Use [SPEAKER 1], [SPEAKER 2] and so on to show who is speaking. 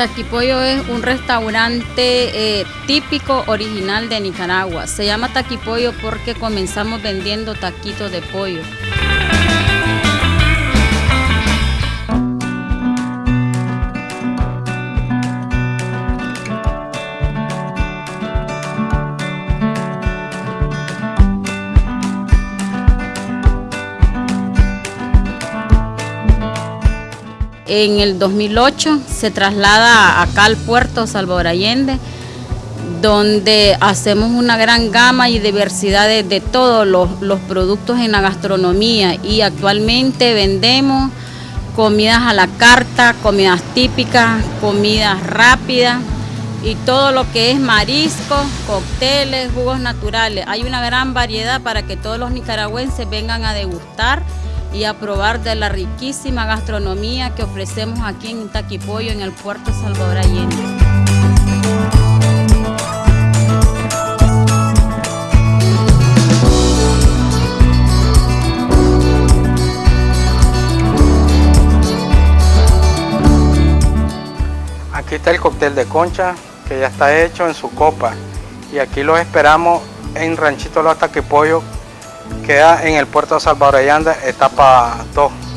[SPEAKER 1] Taquipollo es un restaurante eh, típico original de Nicaragua. Se llama Taquipollo porque comenzamos vendiendo taquitos de pollo. En el 2008 se traslada acá al puerto Salvador Allende, donde hacemos una gran gama y diversidad de, todos los, productos en la gastronomía y actualmente vendemos comidas a la carta, comidas típicas, comidas rápidas y todo lo que es marisco, cócteles, jugos naturales. Hay una gran variedad para que todos los nicaragüenses vengan a degustar y a probar de la riquísima gastronomía que ofrecemos aquí en Taquipollo, en el puerto Salvador Allende.
[SPEAKER 2] Aquí está el cóctel de concha que ya está hecho en su copa y aquí los esperamos en Ranchito Los Taquipollo Queda en el puerto de Salvador Allende, etapa 2.